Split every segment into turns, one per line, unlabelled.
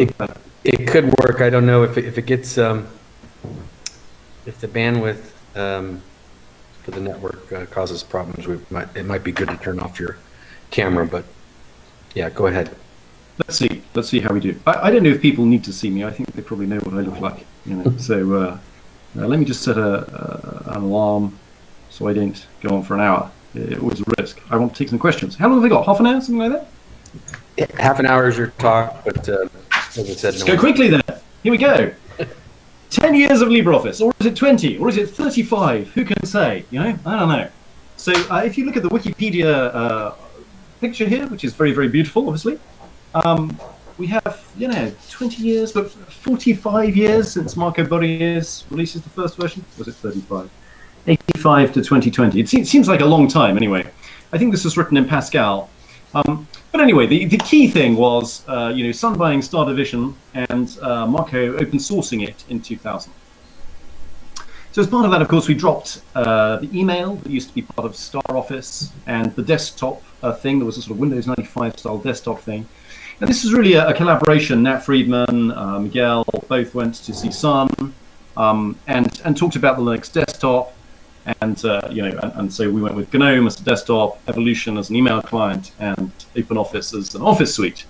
It, it could work. I don't know if it, if it gets, um, if the bandwidth, um, for the network uh, causes problems, we might, it might be good to turn off your camera, but yeah, go ahead.
Let's see. Let's see how we do. I, I don't know if people need to see me. I think they probably know what I look like. You know. so uh, uh, let me just set a, an alarm so I don't go on for an hour. It was a risk. I want to take some questions. How long have we got? Half an hour, something like that.
Half an hour is your talk, but uh, as said,
Let's
no
go quickly then. Here we go. 10 years of LibreOffice, or is it 20, or is it 35? Who can say? You know, I don't know. So uh, if you look at the Wikipedia uh, picture here, which is very, very beautiful, obviously, um, we have, you know, 20 years, but 45 years since Marco Borries releases the first version. Was it 35? 85 to 2020. It se- seems like a long time anyway. I think this was written in Pascal. Um, but anyway, the, the key thing was, uh, you know, Sun buying Star Division and uh, Marco open sourcing it in 2000. So as part of that, of course, we dropped uh, the email that used to be part of Star Office and the desktop uh, thing. There was a sort of Windows 95 style desktop thing. And this was really a, a collaboration. Nat Friedman, uh, Miguel, both went to see Sun um, and and talked about the Linux desktop. And uh, you know, and, and so we went with GNOME as a desktop, Evolution as an email client, and OpenOffice as an office suite.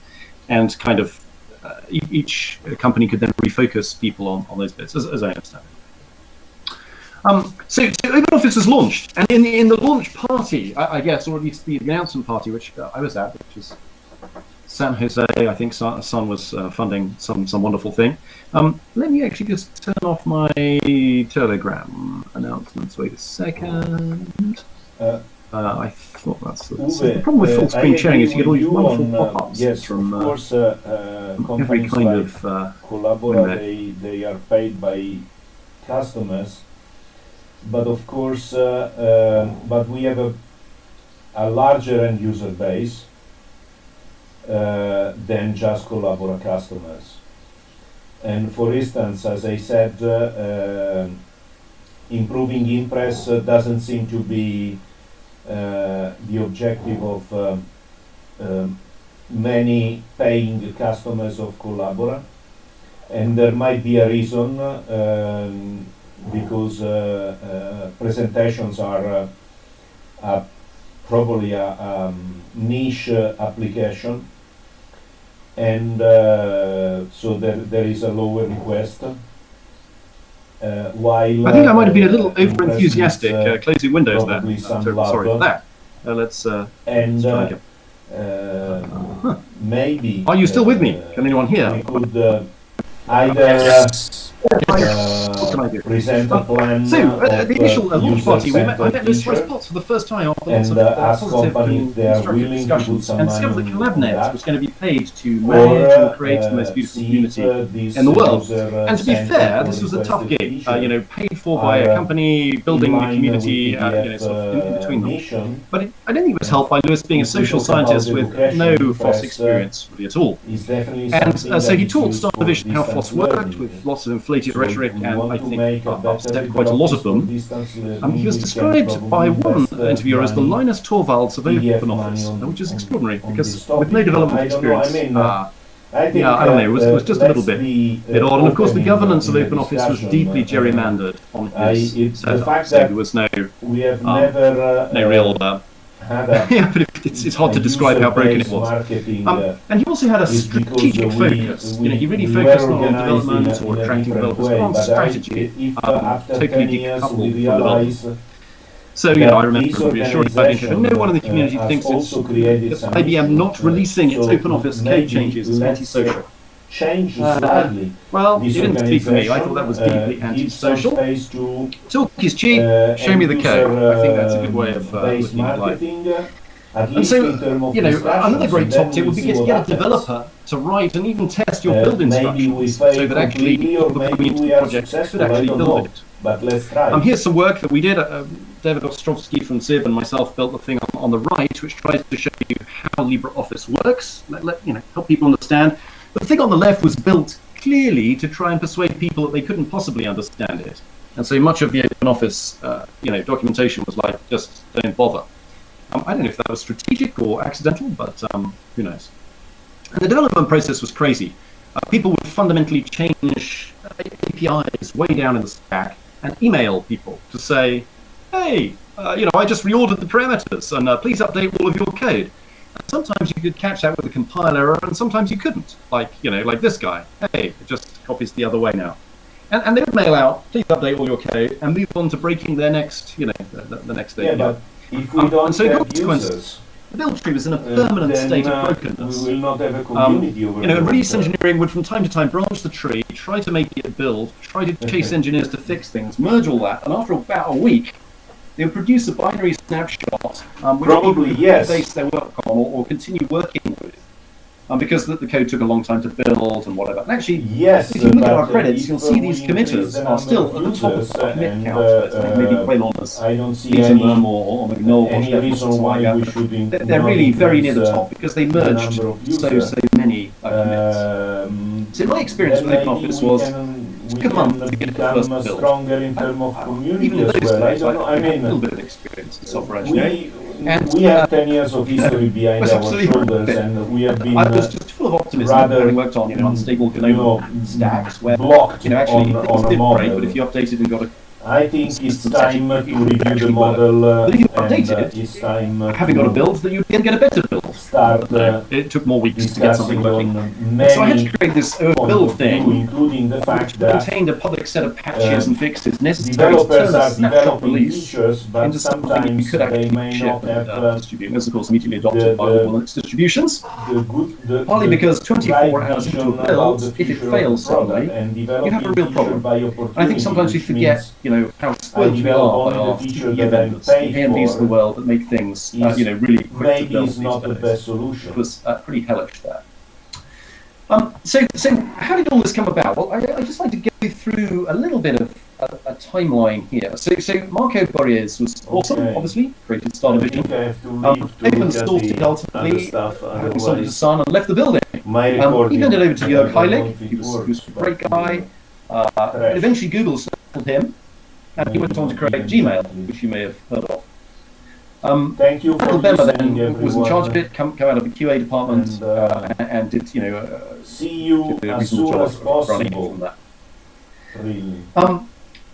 And kind of uh, each company could then refocus people on, on those bits, as, as I understand it. Um, so, so OpenOffice was launched, and in the in the launch party, I, I guess, or at least the announcement party, which uh, I was at, which is San Jose, I think Sun, was uh, funding some some wonderful thing. Um, let me actually just turn off my Telegram announcements. Wait a second.
Uh,
Uh, I thought that's the, the problem with
uh,
full screen sharing is you get all these wonderful
on, uh,
pop-ups
yes,
from
of
uh,
course, uh, uh,
every kind
like
of uh,
Collabora, they, they are paid by customers, but of course, uh, uh, but we have a, a larger end user base uh, than just Collabora customers. And for instance, as I said, uh, uh, improving Impress uh, doesn't seem to be uh, the objective of many paying customers of Collabora. And there might be a reason um, because uh, uh, presentations are, uh, probably a um, niche application. And uh, so there, there is a lower request. Uh, while
I think I might have been a
uh,
little
Impress
over enthusiastic
uh,
uh, closing windows there.
probably some
so- sorry for that. Uh, let's. Uh,
and
let's try
uh,
again.
uh, maybe.
Are you still with me? Can anyone hear?
We could uh, either uh,
What can I do?
present a plan
So, uh, the initial uh, launch party, we met, I met Liz
feature,
for the first time after lots of
uh,
uh, positive and
if they are
constructive
willing to put
discussions, and discovered that CollabNet was going to be paid to
or
manage and
uh,
create the most beautiful community
uh,
in the world. And to be fair, this was a tough gig, uh, you know, paid for by a company building the community, uh, you know, sort of in, in between them. But it, I don't think it was helped by Louis being a social scientist with no FOSS experience really at all. And so he taught Star Division how FOSS worked with lots of inflated rhetoric, and I think uh, upset quite a lot of them. Um, he was described by one
uh,
interviewer as the Linus Torvalds of
money on-
which is extraordinary because with no development experience, uh,
I think,
yeah, I don't know, it was- it was
uh,
just a little bit-
uh,
bit odd. And of course, the governance of
in the
OpenOffice was deeply
uh,
gerrymandered on his
the
setup, so there was no,
We have
um,
never uh,
no real. Uh, yeah, but it- it's, it's hard to describe how broken it was. Um,
uh,
and he also had a strategic focus.
we-
you know, he really focused on development or attracting developers on strategy.
If
um,
uh,
totally
10 years
decoupled from development. So, you know, I remember reassuring it, but no one in the community
uh,
thinks it's that IBM not releasing its
so
OpenOffice code changes is antisocial.
Change
Uh,
slightly.
Well, you didn't speak for me. I thought that was
uh,
deeply
some
antisocial. Talk is cheap.
uh,
Show me the code. I think that's a good way of, uh, looking at life.
uh,
And so,
in terms of
you know, another great top tip would be to get a developer to write and even test your
Uh,
build instructions so that actually people coming into the
are
project could actually build it.
But let's try.
Um, here's some work that we did. Uh, David Ostrovsky from Zib and myself built the thing on, on the right, which tries to show you how LibreOffice works. Let, let you know, help people understand. The thing on the left was built clearly to try and persuade people that they couldn't possibly understand it. And so much of the OpenOffice, uh, you know, documentation was like, just don't bother. Um, I don't know if that was strategic or accidental, but um, who knows. And the development process was crazy. uh, people would fundamentally change uh, APIs way down in the stack and email people to say, hey, uh, you know, I just reordered the parameters and uh, please update all of your code. And sometimes you could catch that with a compile error and sometimes you couldn't. Like, you know, like this guy. Hey, it just copies the other way now. And, and they would mail out, please update all your code and move on to breaking their next, you know, the, the, the next
Yeah,
API.
but if we
Um,
don't
so the
have
consequences-
users,
The build tree was in a
uh,
permanent
then,
state
uh,
of brokenness.
we will not have a
Um,
over
you know, release engineering would from time to time branch the tree, try to make it build, try to chase engineers to fix things, merge all that, and after about a week, they would produce a binary snapshot um, which
Probably,
people
yes.
base their work on or, or continue working with. Um, because the, the code took a long time to build and whatever. And actually,
Yes,
if you look at our credits, you'll see these committers
the
are still at the top of the commit count.
uh,
maybe Caolán has
I don't see any,
them or, or McNull or
any reason why we should
They're, they're really very near the top because they merged
of
so so many uh, commits.
Um,
So my experience with
maybe
OpenOffice was
we
month
can
the
become stronger in terms of community as well. I don't know. I
had a little bit of experience software engineering.
we,
And,
we have
uh,
10 years of history behind
was
our shoulders and we have been
I was
uh,
just full of optimism
rather,
having worked on you know, unstable
you know,
stacks where
blocked
you know actually
on, on a model.
break, but if you updated and got a
I think it's time to review the model uh,
But if you
and
update
uh,
it,
it's time uh,
having got a build that you can get a better build.
start uh,
it took more weeks to get something working. So I had to create this uh, build
of view,
thing
including the fact
which
that
contained a public set of patches
um,
and fixes necessary to
developers
turn a snapshot release
features, but
into something you
sometimes
could
they
actually
may
ship
not
and
have
uh,
uh,
distribute. This, of course, immediately adopted
the-
by all its distributions.
the good, the,
Partly
the
because 24 hours into a build, if it fails
the product
suddenly, you have a real problem.
by
And I think sometimes we forget,
which
you know, how spoiled we are by our
feature
TPE
that I
vendors,
pay
the AMDs of the world that make things, uh, you know, really quick
maybe is not the best solution.
It was uh, pretty hellish there. Um, so, so how did all this come about? Well, I, I just like to go through a little bit of a, a timeline here. So, so Marco Borries was awesome,
Okay.
obviously, created Star Division,
have to
um,
to
open sourced it ultimately,
stuff,
having sold it to Sun and left the building.
my
Um, he handed it over to Jörg Heilig, he was, he was a great guy. Uh, eventually Google settled him, and he went on to create Gmail, which you may have heard of. Um,
Thank you for
Michael Bemmer then
everyone.
was in charge of it, come, come out of the QA department,
And,
uh,
uh,
and, and did, you know, uh,
See you as soon
job
as possible.
from that.
Really.
Um,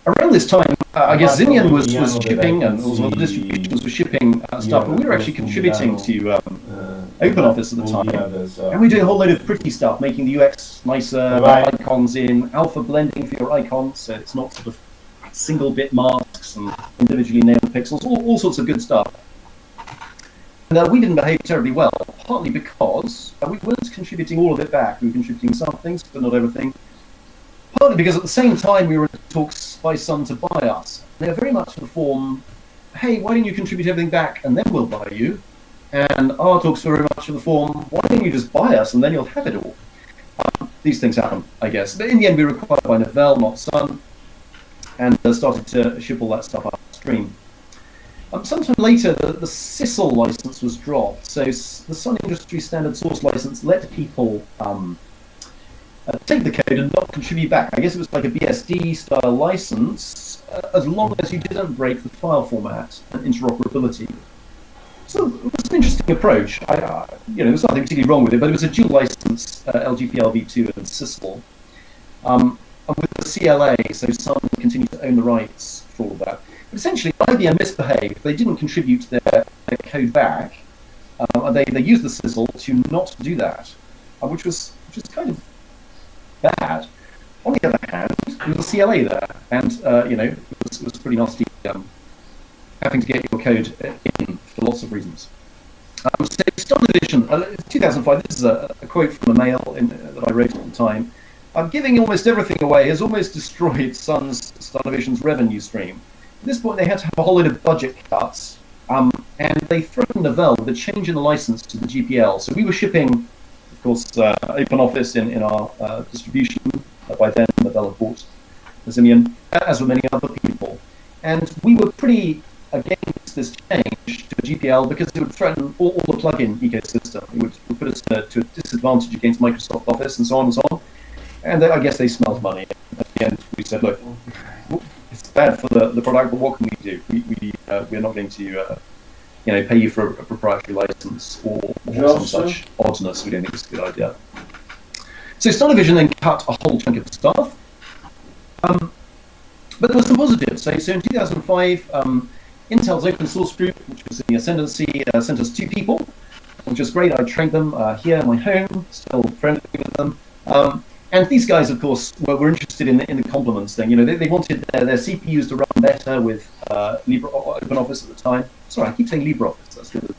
around this time, uh, I guess
from
was, was shipping and also other distributions were shipping uh, stuff, but we were actually contributing to um,
Uh,
OpenOffice at the
all
time.
others are-
And we did a whole load of pretty stuff, making the UX nicer,
Right.
icons in, alpha blending for your icons, so it's not sort of single bit masks and individually named pixels, all, all sorts of good stuff. And uh, we didn't behave terribly well, partly because uh, we weren't contributing all of it back. We were contributing some things, but not everything. Partly because at the same time we were in talks by Sun to buy us. They're very much in the form, hey, why don't you contribute everything back and then we'll buy you? And our talks were very much of the form, why don't you just buy us and then you'll have it all? Um, these things happen, I guess. But in the end, we were acquired by Novell, not Sun, and uh, started to ship all that stuff upstream. Um, sometime later, the, the SISSL license was dropped. So the Sun Industry Standard Source license let people um, uh, take the code and not contribute back. I guess it was like a BSD style license, uh, as long as you didn't break the file format and interoperability. So it was an interesting approach. I, uh, you know, there's nothing particularly wrong with it, but it was a dual license, uh, LGPL v2 and SISSL. Um, with the CLA, so Sun continued to own the rights for that. But essentially, IBM misbehaved. They didn't contribute their, their code back, um, and they, they used the sizzle to not do that, uh, which was which was kind of bad. On the other hand, there was a CLA there, and uh, you know, it was, it was pretty nasty um, having to get your code in for lots of reasons. Um, so Star Division, uh, 2005. This is a, a quote from a mail in, uh, that I wrote at the time. I'm giving almost everything away has almost destroyed Sun's Star revenue stream. At this point, they had to have a whole load of budget cuts, um, and they threatened Novell with a change in the license to the GPL. So we were shipping, of course, uh, OpenOffice in, in our uh, distribution. Uh, by then, Novell had bought Ximian, as were many other people. And we were pretty against this change to GPL because it would threaten all, all the plugin ecosystem. It would, would put us to a disadvantage against Microsoft Office and so on and so on. And I guess they smelled money. At the end, we said, look, it's bad for the, the product, but what can we do? We, we, uh, we're not going to uh, you know, pay you for a, proprietary license or, or some such oddness. We don't think it's a good idea. So Stylovision then cut a whole chunk of staff. Um, but there was some positives. So, so in 2005, um, Intel's open source group, which was in the ascendancy, uh, sent us two people, which was great. I trained them uh, here in my home, still friendly with them. Um, and these guys, of course, were, were interested in the, in the complements thing. You know, they, they wanted their, their CPUs to run better with uh, Libre, OpenOffice at the time. Sorry, I keep saying LibreOffice. That's good?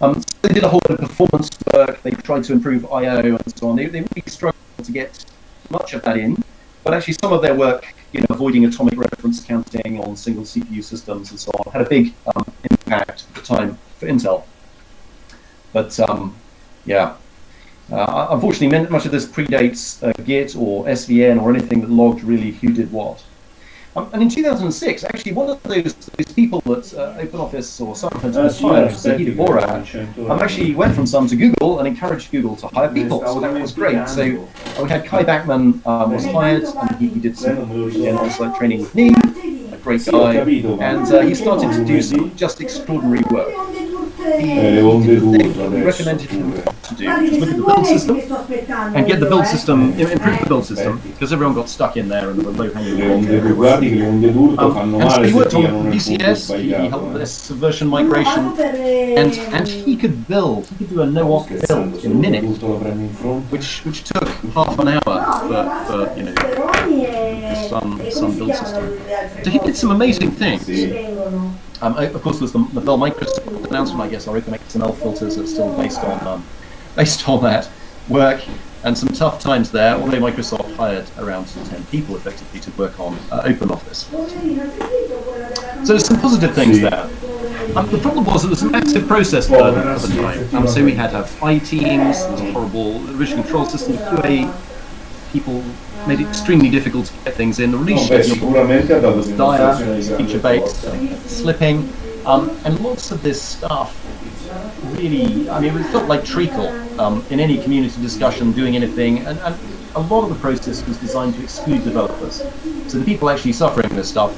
Um, so they did a whole lot of performance work. They tried to improve I/O and so on. They, they really struggled to get much of that in. But actually, some of their work, you know, avoiding atomic reference counting on single CPU systems and so on, had a big um, impact at the time for Intel. But um, yeah, uh, unfortunately, much of this predates uh, Git or SVN or anything that logged really who did what. Um, and in 2006, actually, one of those, those people that uh, OpenOffice or some had hired, Zahid
you
Bora,
mentioned to-
um, actually went from some to Google and encouraged Google to hire people. So that was great. So uh, we had Kai Backman um, was hired, and he, he did some again, on-site training with me, a great guy, and uh, he started to do some just extraordinary work. He,
Eh,
he the thing
d'urto
we
adesso,
recommended to do, look at the build system. and get the build system, im- improve the build system, because everyone got stuck in there and there were low-hanging
Le
fruit
onde
everywhere.
guardi che le onde d'urto
Um, and so he worked on
tirano nel punto
VCS, he, he helped with
eh.
this subversion migration, and and he could build, he could do a no-op build in a minute,
d'urto lo prendo in fronte.
which which took half an hour for, for you know some some build system. So he did some amazing things. Um, of course, there's the, the Bell Microsoft announcement. I guess our OpenXML filters are still based on um, based on that work, and some tough times there. Although Microsoft hired around 10 people effectively to work on uh, OpenOffice. So there's some positive things there. Um, the problem was that it was an massive process burden at the time. Um, so we had to have teams, there was a horrible revision control system, QA people made it extremely difficult to get things in. The release schedule
dato
dire,
dimostrazione di grande
feature based, slipping, um, and lots of this stuff really, I mean, it felt like treacle um, in any community discussion, doing anything, and, and a lot of the process was designed to exclude developers. So the people actually suffering this stuff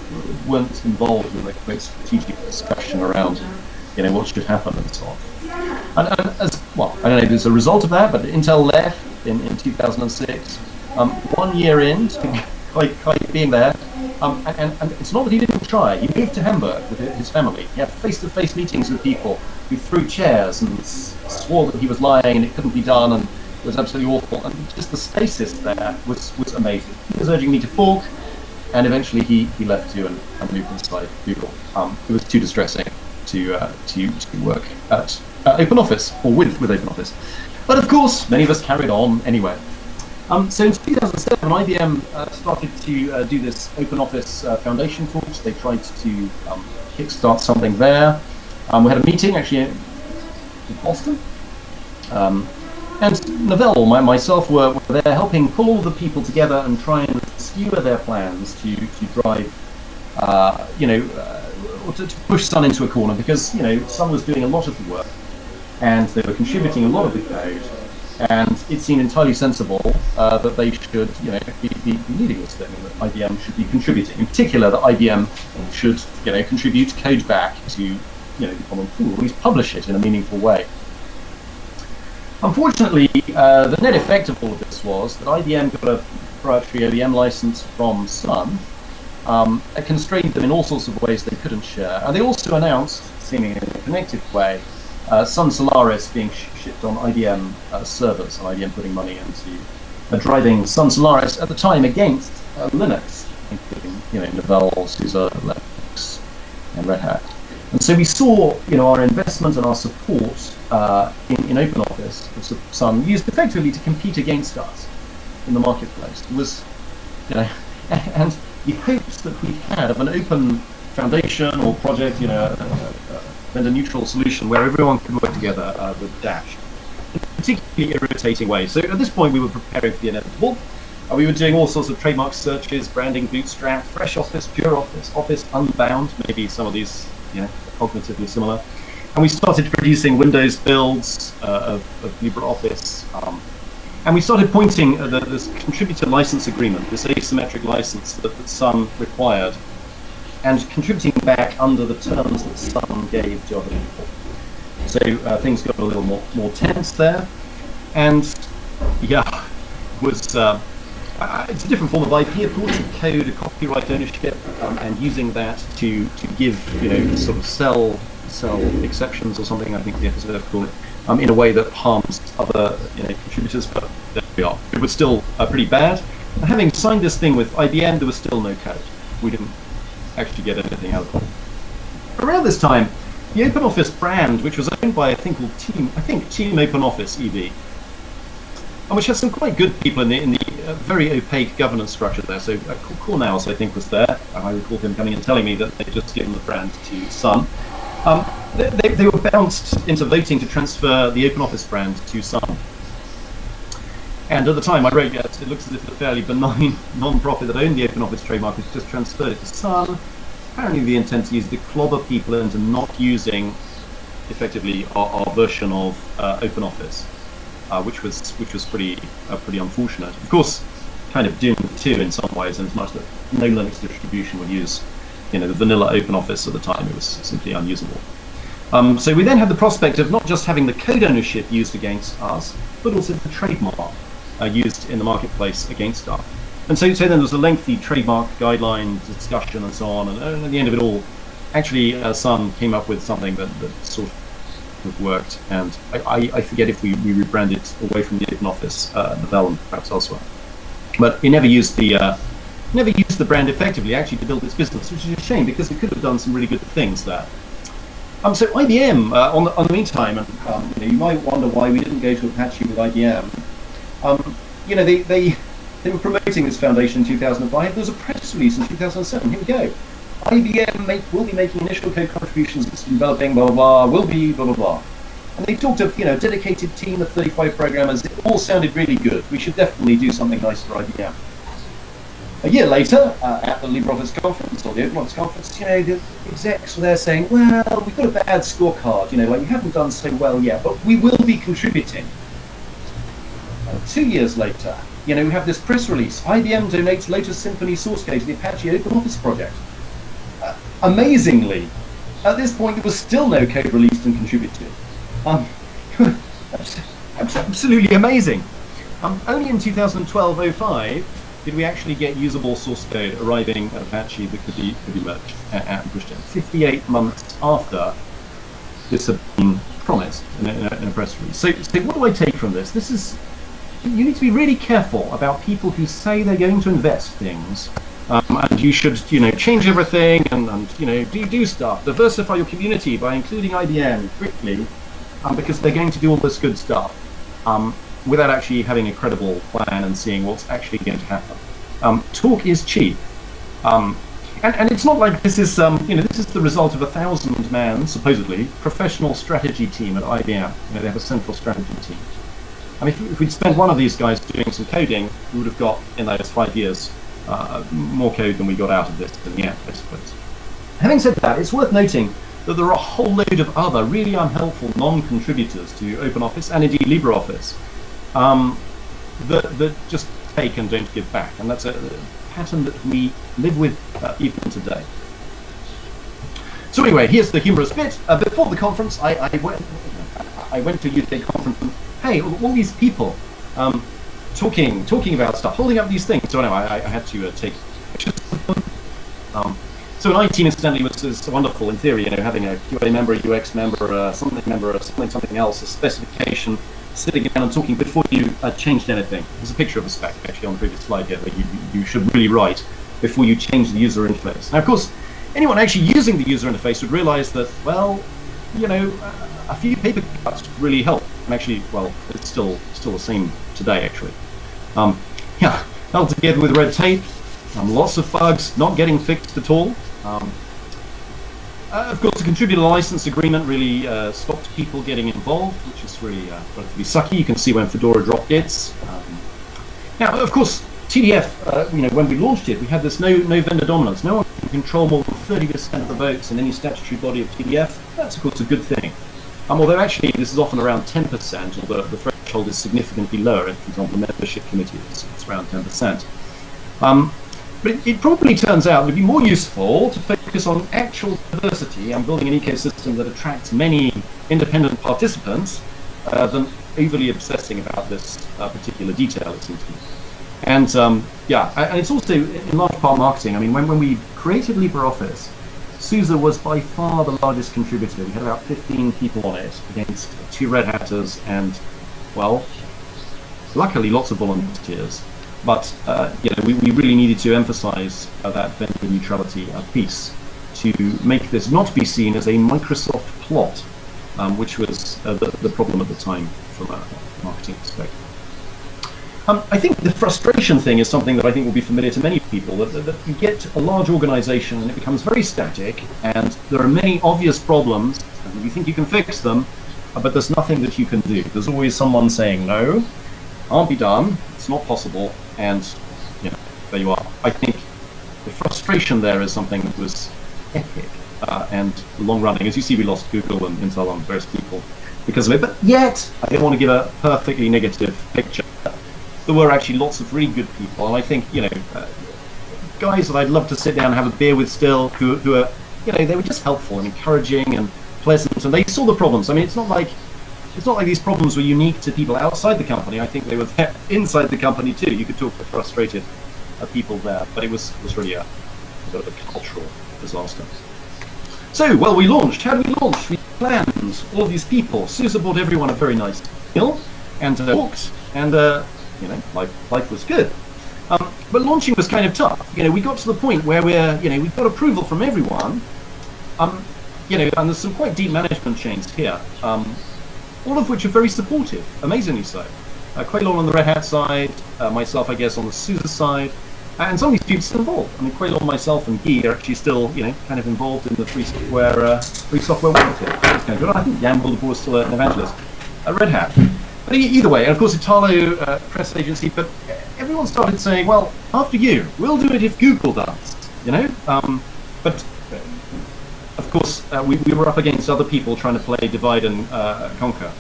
weren't involved in the quick strategic discussion around, you know, what should happen and so on. And, and as well, I don't know if it's a result of that, but Intel left in, in 2006. Um, one year in, Kai, Kai being there, um, and, and, it's not that he didn't try. He moved to Hamburg with his family. He had face-to-face meetings with people who threw chairs and swore that he was lying and it couldn't be done and it was absolutely awful. And just the stasis there was, was amazing. He was urging me to fork, and eventually he, he left too and, and moved inside Google. Um, it was too distressing to uh, to, to work at uh, OpenOffice or with with OpenOffice. But of course, many of us carried on anyway. Um, so in 2007, IBM uh, started to uh, do this OpenOffice uh, Foundation course. They tried to um, kickstart something there. Um, we had a meeting actually in Boston. Um, and Novell, my, myself, were, were there helping pull the people together and try and skewer their plans to, to drive, uh, you know, uh, to, to push Sun into a corner because, you know, Sun was doing a lot of the work and they were contributing a lot of the code. And it seemed entirely sensible uh, that they should, you know, be, be leading this thing, that IBM should be contributing. In particular, that IBM should, you know, contribute code back to, you know, the common pool, at least publish it in a meaningful way. Unfortunately, uh, the net effect of all of this was that IBM got a proprietary OEM license from Sun. Um, it constrained them in all sorts of ways they couldn't share. And they also announced, seemingly in a connected way, uh, Sun Solaris being sh- shipped on IBM uh, servers, and IBM putting money into uh, driving Sun Solaris at the time against uh, Linux, including you know Novell, SUSE, Linux, and Red Hat. And so we saw, you know, our investment and our support uh, in, in OpenOffice, was Sun used effectively to compete against us in the marketplace. It was, you know, and the hopes that we had of an open foundation or project, you know, a, a, a vendor-neutral solution where everyone could work together uh, with Dash, in a particularly irritating way. So at this point, we were preparing for the inevitable. Uh, we were doing all sorts of trademark searches, branding, bootstrap, fresh office, pure office, office unbound, maybe some of these, you know, cognitively similar. And we started producing Windows builds uh, of, of LibreOffice. Um, and we started pointing at the, this contributor license agreement, this asymmetric license that, that Sun required, and contributing back under the terms that Sun gave to other people. So uh, things got a little more, more tense there. And yeah, was uh, uh, it's a different form of IP, of course, a code, a copyright ownership, um, and using that to to give you know sort of sell sell exceptions or something. I think the FSF call it um, in a way that harms other you know contributors. But there we are. It was still uh, pretty bad. Having signed this thing with IBM, there was still no code. We didn't actually get anything out of it. Around this time, the OpenOffice brand, which was owned by a thing called Team, I think Team OpenOffice EV, and which has some quite good people in the in the uh, very opaque governance structure there. So uh, I think, was there. I recall him coming and telling me that they'd just given the brand to Sun. Um, they, they, they, were bounced into voting to transfer the OpenOffice brand to Sun. And at the time, I wrote, yes, it looks as if a fairly benign non-profit that owned the OpenOffice trademark has just transferred it to Sun. Apparently, the intent is to clobber people into not using, effectively, our, our version of uh, OpenOffice uh, which was which was pretty uh, pretty unfortunate. Of course, kind of doomed too in some ways, in as much that no Linux distribution would use, you know, the vanilla OpenOffice at the time. It was simply unusable. Um, so we then had the prospect of not just having the code ownership used against us, but also the trademark uh, used in the marketplace against us. And so, so then there was a lengthy trademark guideline discussion and so on, and, and at the end of it all, actually, uh, Sun came up with something that, that sort of worked. And I, I, I forget if we, we rebranded away from the Open Office, uh, Novell, and perhaps elsewhere. But it never used the uh, never used the brand effectively actually to build its business, which is a shame because it could have done some really good things there. Um, so IBM, uh, on, the, on the meantime, and um, you, know, you might wonder why we didn't go to Apache with IBM. Um, you know, they, they, they were promoting this foundation in 2005. There was a press release in 2007. Here we go. IBM make, will be making initial code contributions, it's developing, blah, blah, blah, will be, blah, blah, blah. And they talked of, you know, dedicated team of 35 programmers. It all sounded really good. We should definitely do something nice for IBM. A year later, uh, at the LibreOffice conference, or the OpenOffice conference, you know, the execs were there saying, well, we've got a bad scorecard, you know, like you haven't done so well yet, but we will be contributing. Uh, two years later, you know, we have this press release. IBM donates latest Symphony source code to the Apache OpenOffice project. Amazingly, at this point there was still no code released and contributed. Um, absolutely amazing. Um, only in 2012-05 did we actually get usable source code arriving at Apache that could be, could be merged and pushed in. 58 months after this had been promised in a, in a press release. So, so what do I take from this? This is, you need to be really careful about people who say they're going to invest things um, and you should, you know, change everything and, and, you know, do do stuff. Diversify your community by including IBM quickly, um, because they're going to do all this good stuff um, without actually having a credible plan and seeing what's actually going to happen. Um, talk is cheap. Um, and, and it's not like this is, um, you know, this is the result of a thousand-man, supposedly, professional strategy team at IBM. You know, they have a central strategy team. I mean, if, we'd spent one of these guys doing some coding, we would have got, in those five years, uh, more code than we got out of this than yet, I suppose. Having said that, it's worth noting that there are a whole load of other really unhelpful non-contributors to OpenOffice and indeed LibreOffice um, that, that just take and don't give back, and that's a, pattern that we live with uh, even today. So anyway, here's the humorous bit. Uh, before the conference, I, I, went, I went to a UK conference hey, all these people, um, talking talking about stuff, holding up these things. So anyway, I, I had to uh, take pictures. Um, so 19 incidentally was, was wonderful in theory, you know, having a QA member, a UX member, uh, something member, something something else, a specification, sitting down and talking before you uh, changed anything. There's a picture of a spec actually on the previous slide here that you, you should really write before you change the user interface. Now, of course, anyone actually using the user interface would realize that, well, you know, a few paper cuts really help. Actually, well, it's still still the same today, actually. Um, yeah, held together with red tape, um, lots of bugs not getting fixed at all. Um, uh, of course, the contributor license agreement really uh, stopped people getting involved, which is really uh, relatively sucky. You can see when Fedora dropped its. Um, now, of course, TDF, uh, you know, when we launched it, we had this no, no vendor dominance. No one can control more 30% of the votes in any statutory body of TDF. That's, of course, a good thing. Um, although actually this is often around 10%, although the threshold is significantly lower. For example, the membership committee is it's around 10%. Um, but it, it, probably turns out it would be more useful to focus on actual diversity and building an ecosystem that attracts many independent participants uh, than overly obsessing about this uh, particular detail, it seems to me. And um, yeah, and it's also in large part marketing. I mean, when, when we created LibreOffice, SUSE was by far the largest contributor. We had about 15 people on it against two Red Hatters and, well, luckily lots of volunteers. But uh, you know, we, we really needed to emphasize uh, that vendor neutrality uh, piece to make this not be seen as a Microsoft plot, um, which was uh, the, the problem at the time from a marketing perspective. Um, I think the frustration thing is something that I think will be familiar to many people, that, that, that, you get a large organization and it becomes very static, and there are many obvious problems, and you think you can fix them, uh, but there's nothing that you can do. There's always someone saying, no, can't be done, it's not possible, and you know, there you are. I think the frustration there is something that was epic uh, and long running. As you see, we lost Google and Intel and various people because of it, but yet, I don't want to give a perfectly negative picture there were actually lots of really good people, and I think you know, uh, guys that I'd love to sit down and have a beer with still, who who are you know they were just helpful and encouraging and pleasant, and they saw the problems. I mean, it's not like it's not like these problems were unique to people outside the company. I think they were there inside the company too. You could talk to frustrated uh, people there, but it was was really a sort of a cultural disaster. So, well, we launched. How did we launch? We planned all these people. SUSE bought everyone a very nice meal and uh, walked, and uh, you know, life, life was good. Um, but launching was kind of tough. You know, we got to the point where we're, you know, we've got approval from everyone. Um, you know, and there's some quite deep management chains here, um, all of which are very supportive, amazingly so. Uh, Caolán on the Red Hat side, uh, myself, I guess, on the SUSE side, and some of these people still involved. I mean, Caolán, myself, and Guy are actually still, you know, kind of involved in the free software, uh, free software world here. It's kind of good. I think Jan Wildeboer is still an evangelist at Red Hat. But either way, and of course Italo uh, press agency, but everyone started saying, well, after you, we'll do it if Google does, you know? Um, but of course, uh, we, we were up against other people trying to play divide and uh, conquer.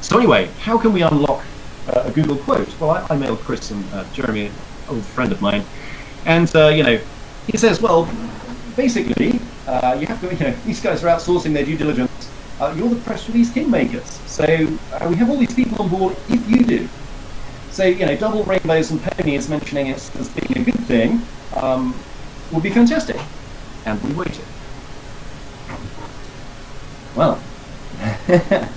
So anyway, how can we unlock uh, a Google quote? Well, I, I mailed Chris and uh, Jeremy, an old friend of mine, and, uh, you know, he says, well, basically, you have to, you know, these guys are outsourcing their due diligence uh, you're the press release kingmakers. So uh, we have all these people on board if you do. So, you know, double rainbows and ponies mentioning it as being a good thing um, would be fantastic. And we waited. Well.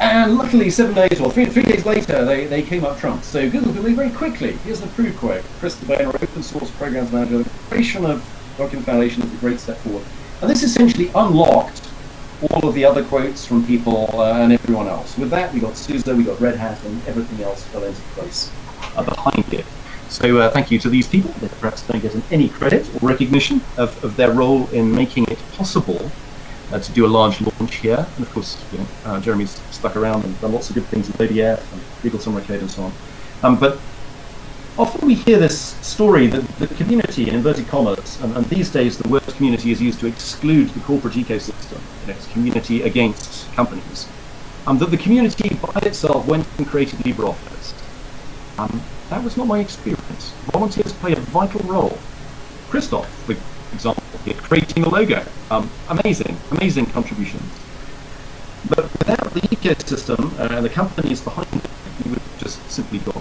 and luckily, seven days or three, three days later, they, they came up trumps. So Google did very quickly. Here's the proof quote. Chris DiBona, open source programs manager, the creation of Document Foundation is a great step forward. And this essentially unlocked all of the other quotes from people uh, and everyone else. With that, we got SUSE, we got Red Hat, and everything else fell into place uh, behind it. So uh, thank you to these people. They perhaps don't get any credit or recognition of, of their role in making it possible uh, to do a large launch here. And of course, you know, uh, Jeremy's stuck around and done lots of good things with ODF and Google Summer Code and so on. Um, but often we hear this story that the community, in inverted commas, and, and, these days the word community is used to exclude the corporate ecosystem, you it's community against companies, um, that the community by itself went and created LibreOffice. Um, that was not my experience. Volunteers play a vital role. Christoph, for example, here, creating a logo. Um, amazing, amazing contributions. But without the ecosystem uh, and the companies behind it, we would just simply got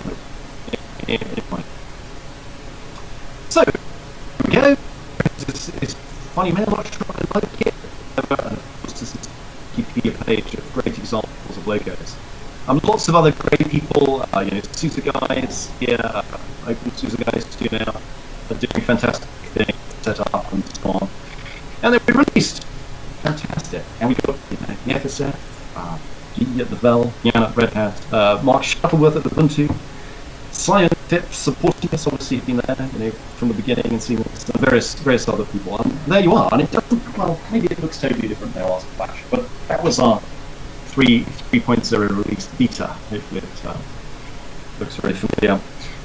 So, here we go. It's, it's funny mail, not sure I like it. This is Wikipedia page of great examples of logos. Um, lots of other great people, uh, you know, SUSE guys here, uh, open SUSE guys too now, are doing fantastic things, set up and so on. And then we released. Fantastic. And we got, you know, FSF, uh, at the Vel, Jan at Red Hat, uh, Mark Shuttleworth at Ubuntu, Science Tips supporting us, obviously, been there, you know, from the beginning and seeing and various, various other people. And there you are. And it doesn't, well, maybe it looks totally different now after Flash, but that was our 3, 3.0 release beta. Hopefully it uh, looks very familiar.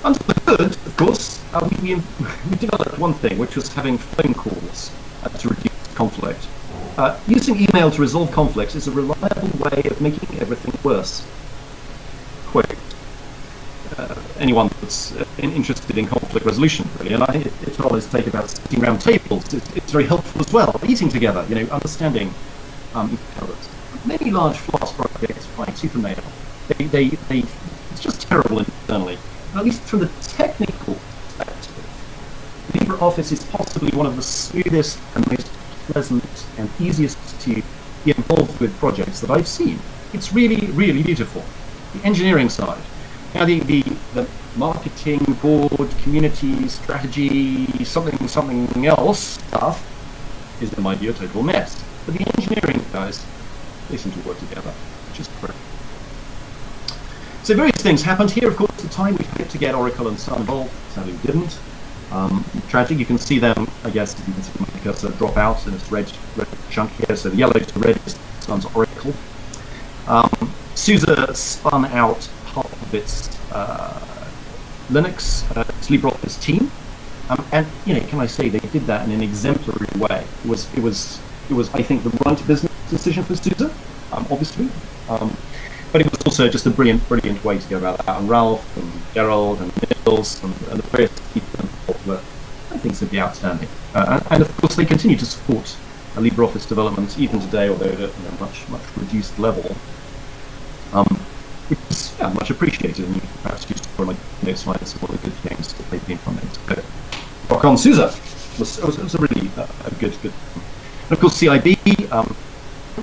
Under the hood, of course, uh, we, we, developed one thing, which was having phone calls uh, to reduce conflict. Uh, using email to resolve conflicts is a reliable way of making everything worse. Quote, uh, anyone that's uh, interested in conflict resolution, really. And I, think it's always take about sitting around tables. It's, it's, very helpful as well. Eating together, you know, understanding um, each other. Many large Flask projects fight tooth. They, they, they, it's just terrible internally. At least from the technical perspective, LibreOffice is possibly one of the smoothest and most pleasant and easiest to be involved with projects that I've seen. It's really, really beautiful. The engineering side. Now the, the, the marketing, board, community, strategy, something, something else stuff is in my view a total mess. But the engineering guys, they seem to work together, which is great. So various things happened here. Of course, the time we hoped to get Oracle and Sun involved, sadly we didn't. Um, tragic. You can see them, I guess, you can see my cursor drop out in this red, red chunk here. So the yellow to red is Sun's Oracle. Um, SUSE spun out its uh, Linux, uh, LibreOffice team, um, and you know, can I say they did that in an exemplary way? It was, it was, it was, I think, the right business decision for SUSE, um, obviously. Um, but it was also just a brilliant, brilliant way to go about that. And Ralph and Gerald and Nils and, and the various people involved were, I think, simply outstanding. Uh, and, and, of course, they continue to support uh, LibreOffice development even today, although at a much, much reduced level. Um, yeah, much appreciated, and you perhaps just for like slides of all the good things that they've been. So, rock on SUSE was, was, was a really uh, a good, good. And of course, CIB. Um,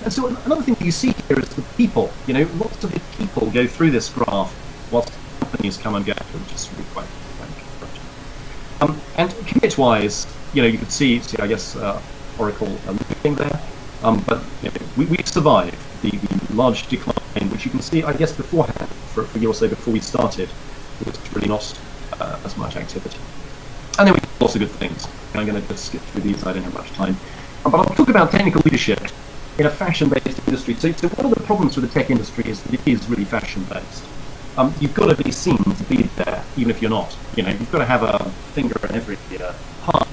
and so another thing that you see here is the people. You know, lots of the people go through this graph whilst companies come and go, which is really quite, quite. Um, and commit-wise, you know, you could see, see I guess, uh, Oracle uh, looking there. Um, but you know, we, we survived the, the large decline, which you can see, I guess, beforehand, for, for a year or so before we started, was really not uh, as much activity. And then we lots of good things. I'm going to just skip through these, I don't have much time. But I'll talk about technical leadership in a fashion-based industry. So, so one of the problems with the tech industry is that it is really fashion-based. Um, you've got to be seen to be there, even if you're not. You know, you've got to have a finger in every uh, part.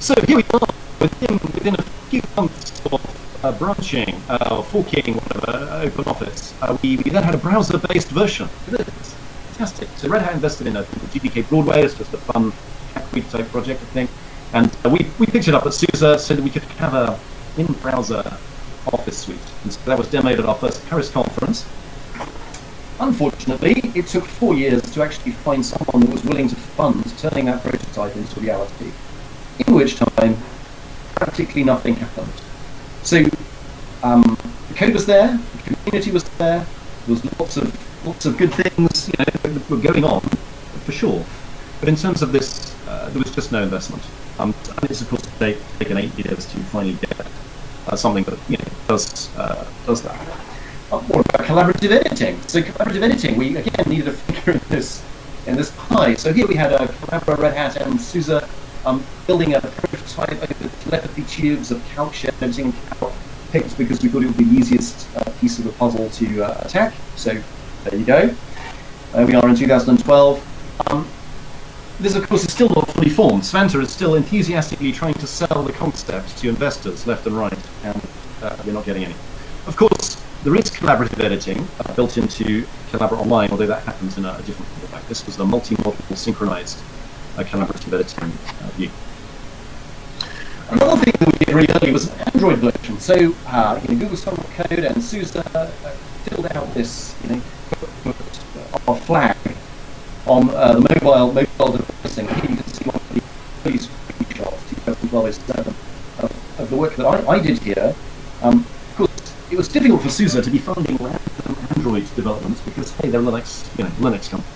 So here we are, within, within a few months of uh, branching, uh, forking, whatever, uh, OpenOffice, uh, we, we then had a browser-based version. Fantastic. So Red Hat invested in a GTK Broadway. It's just a fun type project, I think. And uh, we, we picked it up at SUSE so that we could have a in-browser Office suite. And so that was demoed at our first Paris conference. Unfortunately, it took four years to actually find someone that was willing to fund turning that prototype into reality, in which time practically nothing happened. So um, the code was there, the community was there, there was lots of lots of good things, you know, were going on, for sure. But in terms of this, uh, there was just no investment. Um, and it's of course taken eight years to finally get uh, something that you know does uh, does that. What about collaborative editing? So collaborative editing, we again needed a figure in this in this pie. So here we had a Collabora, Red Hat, and SUSE um, building a prototype over telepathy tubes of calc shed editing calc picked because we thought it would be the easiest uh, piece of the puzzle to uh, attack. So there you go. Uh, we are in 2012. Um, this, of course, is still not fully formed. Svante is still enthusiastically trying to sell the concept to investors left and right, and uh, we're not getting any. Of course, there is collaborative editing uh, built into Collabora Online, although that happens in a, a different format. This was the multi-module synchronized editing uh, view. Another thing that we did really early was an Android version. So, uh, you know, Google Code and SUSE uh, filled out this, you know, flag on the mobile mobile device. here you can see one of the early screenshots, 2012 7, of, of the work that I, I did here. Um, of course, it was difficult for SUSE to be funding random Android developments because, hey, they're Linux, you know, Linux company.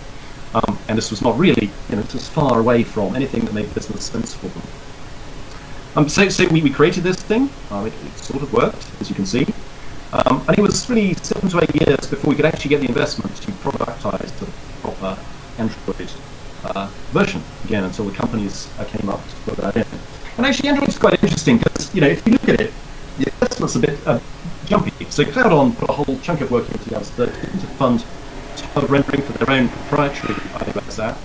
Um, and this was not really, you know, it was far away from anything that made business sense for them. Um, so, so we, we created this thing. Um, it, it, sort of worked, as you can see. Um, and it was really seven to eight years before we could actually get the investment to productize the proper Android uh, version again until the companies uh, came up to put that in. And actually, Android is quite interesting because you know if you look at it, the investment's a bit uh, jumpy. So CloudOn put a whole chunk of work into 2013 to fund tiled rendering for their own proprietary app.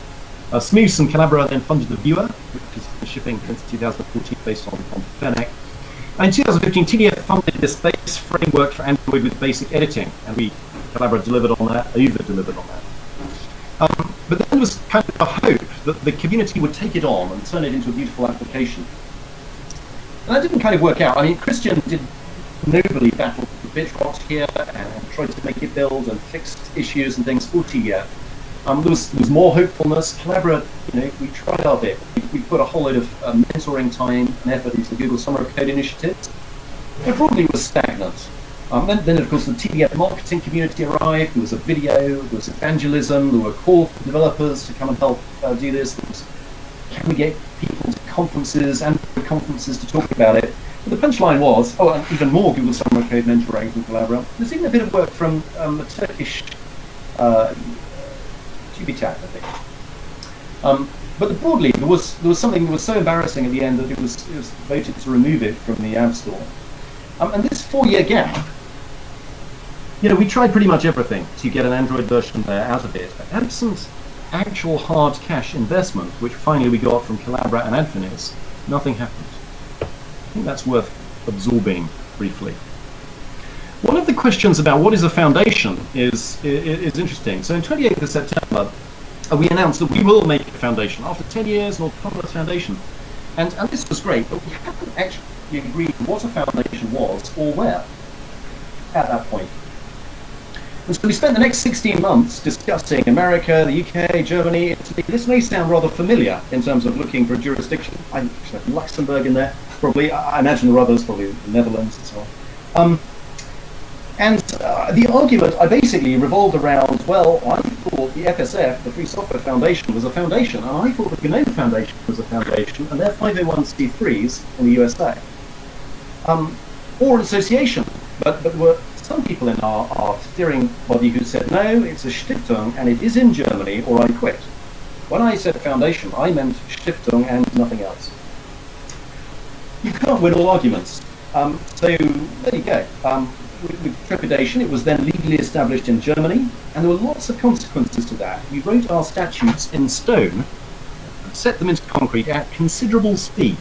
Uh, Smoose and Collabora then funded the viewer, which is shipping since 2014 based on, on Fennec. And in 2015, TDF funded this base framework for Android with basic editing, and we Collabora delivered on that, over delivered on that. Um, but then there was kind of a hope that the community would take it on and turn it into a beautiful application. And that didn't kind of work out. I mean, Christian did nobly battle BitRot here and tried to make it build and fix issues and things for TDF. Um, there, was, there was more hopefulness. Collabora, you know, we tried our bit. We, we put a whole load of uh, mentoring time and effort into the Google Summer of Code initiatives. It probably was stagnant. Um, then, then, of course, the TDF marketing community arrived. There was a video, there was evangelism, there were calls for developers to come and help uh, do this. Was, can we get people to conferences and conferences to talk about it? The punchline was, oh, and even more Google Summer Code mentoring from Collabora. There's even a bit of work from um, a Turkish uh, TUBITAK, I think. Um, but broadly, there was there was something that was so embarrassing at the end that it was, it was voted to remove it from the App Store. Um, and this four-year gap, you know, we tried pretty much everything to get an Android version there out of it. But absent actual hard cash investment, which finally we got from Collabora and Adfinis, nothing happened. Think that's worth absorbing briefly. One of the questions about what is a foundation is, is, is interesting. So in 28th of September, uh, we announced that we will make a foundation after 10 years, an autonomous foundation. And, and this was great, but we haven't actually agreed what a foundation was or where at that point. And so we spent the next 16 months discussing America, the UK, Germany, Italy. This may sound rather familiar in terms of looking for a jurisdiction. I have Luxembourg in there, probably. I imagine there are others, probably the Netherlands and so on. Um, and uh, the argument I basically revolved around, well, I thought the FSF, the Free Software Foundation, was a foundation, and I thought the GNOME Foundation was a foundation, and they're 501c3s in the USA. Um, or an association, but, but were some people in our, our steering body who said, no, it's a Stiftung, and it is in Germany, or I quit. When I said foundation, I meant Stiftung and nothing else. You can't win all arguments. Um, so there you go. Um, with trepidation. It was then legally established in Germany, and there were lots of consequences to that. We wrote our statutes in stone, set them into concrete at considerable speed.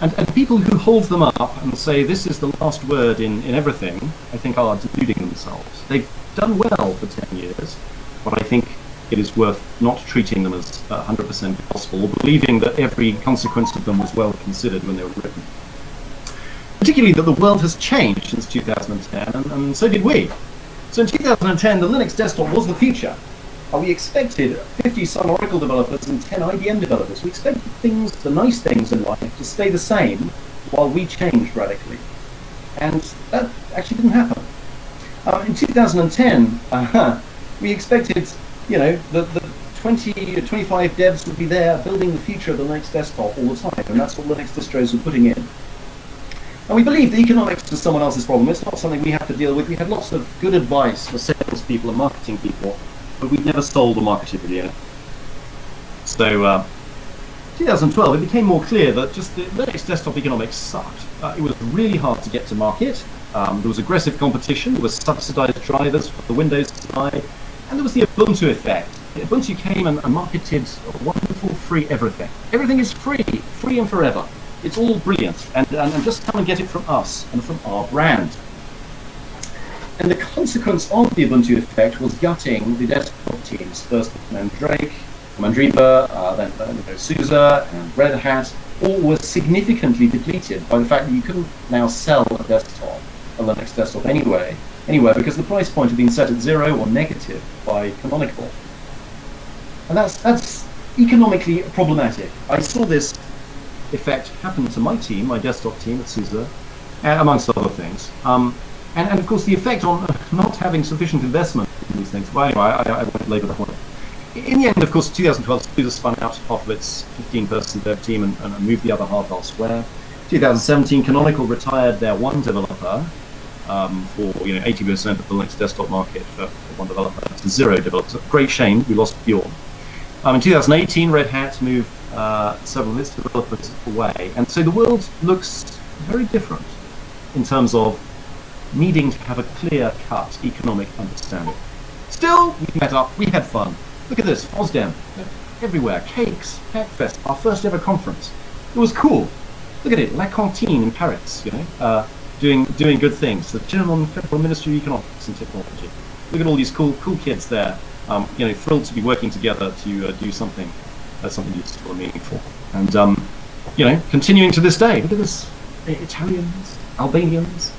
And, and people who hold them up and say this is the last word in, in everything, I think are deluding themselves. They've done well for 10 years, but I think it is worth not treating them as 100% gospel, or believing that every consequence of them was well considered when they were written particularly that the world has changed since 2010, and, and so did we. So in 2010, the Linux desktop was the future. Uh, we expected 50 Sun Oracle developers and 10 IBM developers. We expected things, the nice things in life, to stay the same while we changed radically. And that actually didn't happen. Um, in 2010, uh, we expected, you know, the, the 20 25 devs would be there building the future of the Linux desktop all the time, and that's what Linux distros were putting in. And we believe the economics is someone else's problem. It's not something we have to deal with. We had lots of good advice for salespeople and marketing people, but we never sold or marketed the unit. So, uh, 2012, it became more clear that just the Linux desktop economics sucked. Uh, it was really hard to get to market. Um, there was aggressive competition. There was subsidized drivers for the Windows side, and there was the Ubuntu effect. Ubuntu came and, and marketed wonderful free everything. Everything is free, free and forever. It's all brilliant, and, and, and just come and get it from us and from our brand. And the consequence of the Ubuntu effect was gutting the desktop teams. First Mandrake, Mandriva, uh, then know, SUSE and Red Hat, all were significantly depleted by the fact that you couldn't now sell a desktop, a Linux desktop anyway, anywhere, because the price point had been set at zero or negative by Canonical. And that's, that's economically problematic. I saw this effect happen to my team, my desktop team at SUSE, amongst other things. Um, and, and, of course, the effect on not having sufficient investment in these things. Well, anyway, I, I won't labour the point. In the end, of course, 2012, SUSE spun out half of its 15-person dev team and, and, moved the other half elsewhere. 2017, Canonical retired their one developer um, for you know 80% of the Linux desktop market for, for one developer to zero developers. Great shame, we lost Bjorn. Um, in 2018, Red Hat moved uh, several of its developers away. And so the world looks very different in terms of needing to have a clear-cut economic understanding. Still, we met up, we had fun. Look at this, FOSDEM, everywhere, cakes, Hackfest, our first ever conference. It was cool. Look at it, La Cantine in Paris, you know, uh, doing doing good things. The German Federal Ministry of Economics and Technology. Look at all these cool cool kids there, um, you know, thrilled to be working together to uh, do something that's something useful and meaningful. And, um, you know, continuing to this day, look at this, Italians, Albanians,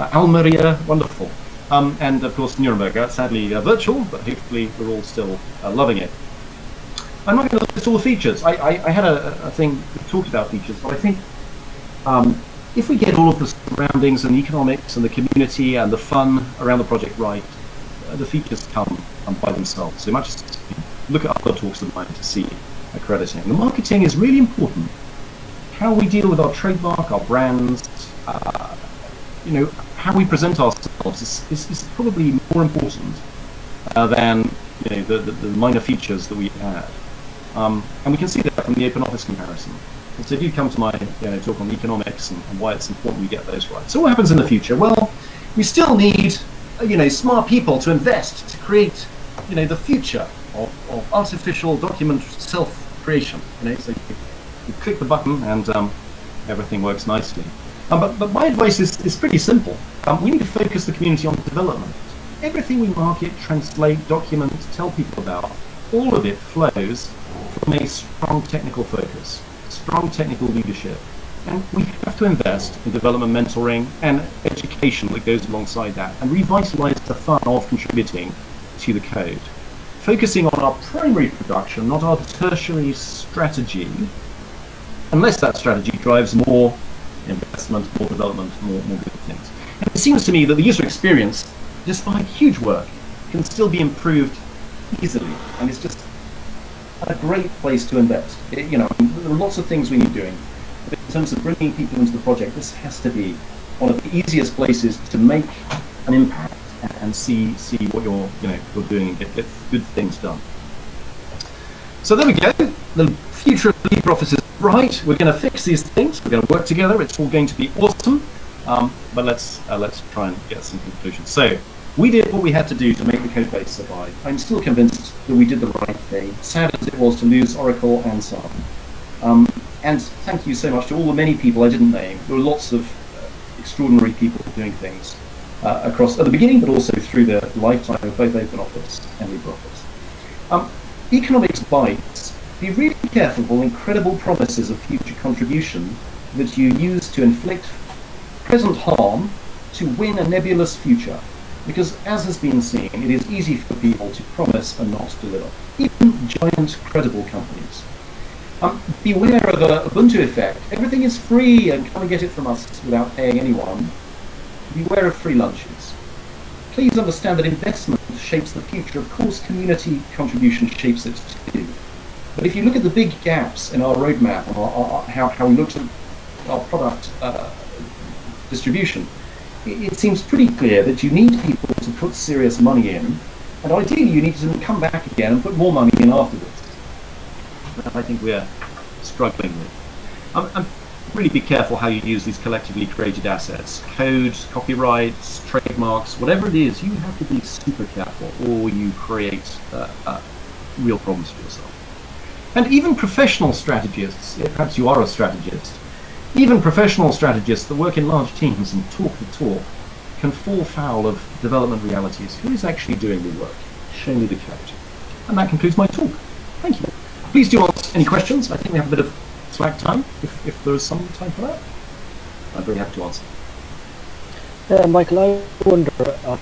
Uh, Almeria, wonderful. Um, and of course, Nuremberg, uh, sadly uh, virtual, but hopefully we're all still uh, loving it. I'm not going to list all the features. I, I, I had a, a thing that talked about features, but I think um, if we get all of the surroundings and the economics and the community and the fun around the project right, uh, the features come, come by themselves. So just look at other talks of mine to see accrediting. The marketing is really important. How we deal with our trademark, our brands, uh, you know, how we present ourselves is, is, is probably more important uh, than you know the, the, the minor features that we add. Um, and we can see that from the open office comparison. And so if you come to my you know, talk on economics and, and why it's important we get those right. So what happens in the future? Well, we still need uh, you know smart people to invest to create you know the future of, of artificial document self-creation. You know, so you, you click the button and um, everything works nicely. Um, but, but my advice is, is pretty simple. Um, we need to focus the community on development. Everything we market, translate, document, tell people about, all of it flows from a strong technical focus, strong technical leadership. And we have to invest in development mentoring and education that goes alongside that and revitalize the fun of contributing to the code. Focusing on our primary production, not our tertiary strategy, unless that strategy drives more investment, more development, more, more good things. And it seems to me that the user experience, despite huge work, can still be improved easily, and it's just a great place to invest. It, you know, there are lots of things we need doing, but in terms of bringing people into the project, this has to be one of the easiest places to make an impact and see see what you're you know you're doing and get, get good things done. So there we go. The future of LibreOffice is bright. We're going to fix these things. We're going to work together. It's all going to be awesome. Um, but let's uh, let's try and get some conclusions. So we did what we had to do to make the code base survive. I'm still convinced that we did the right thing. Sad as it was to lose Oracle and Sun. Um, and thank you so much to all the many people I didn't name. There were lots of uh, extraordinary people doing things uh, across at the beginning, but also through the lifetime of both OpenOffice and LibreOffice. Um, economics bites. Be really careful of all incredible promises of future contribution that you use to inflict present harm to win a nebulous future. Because as has been seen, it is easy for people to promise and not deliver, even giant credible companies. Um, beware of the Ubuntu effect. Everything is free and come and get it from us without paying anyone. Beware of free lunches. Please understand that investment shapes the future. Of course, community contribution shapes it too. But if you look at the big gaps in our roadmap our, how, how we looked at our product uh, distribution, it, seems pretty clear that you need people to put serious money in, and ideally you need to come back again and put more money in afterwards. That I think we're struggling with. Um, and really be careful how you use these collectively created assets. Code, copyrights, trademarks, whatever it is, you have to be super careful or you create uh, uh, real problems for yourself. And even professional strategists, perhaps you are a strategist, even professional strategists that work in large teams and talk the talk can fall foul of development realities. Who is actually doing the work? Show me the code. And that concludes my talk. Thank you. Please do ask any questions. I think we have a bit of slack time, if, if there is some time for that. I'm very happy to answer.
Uh, Michael, I wonder, uh,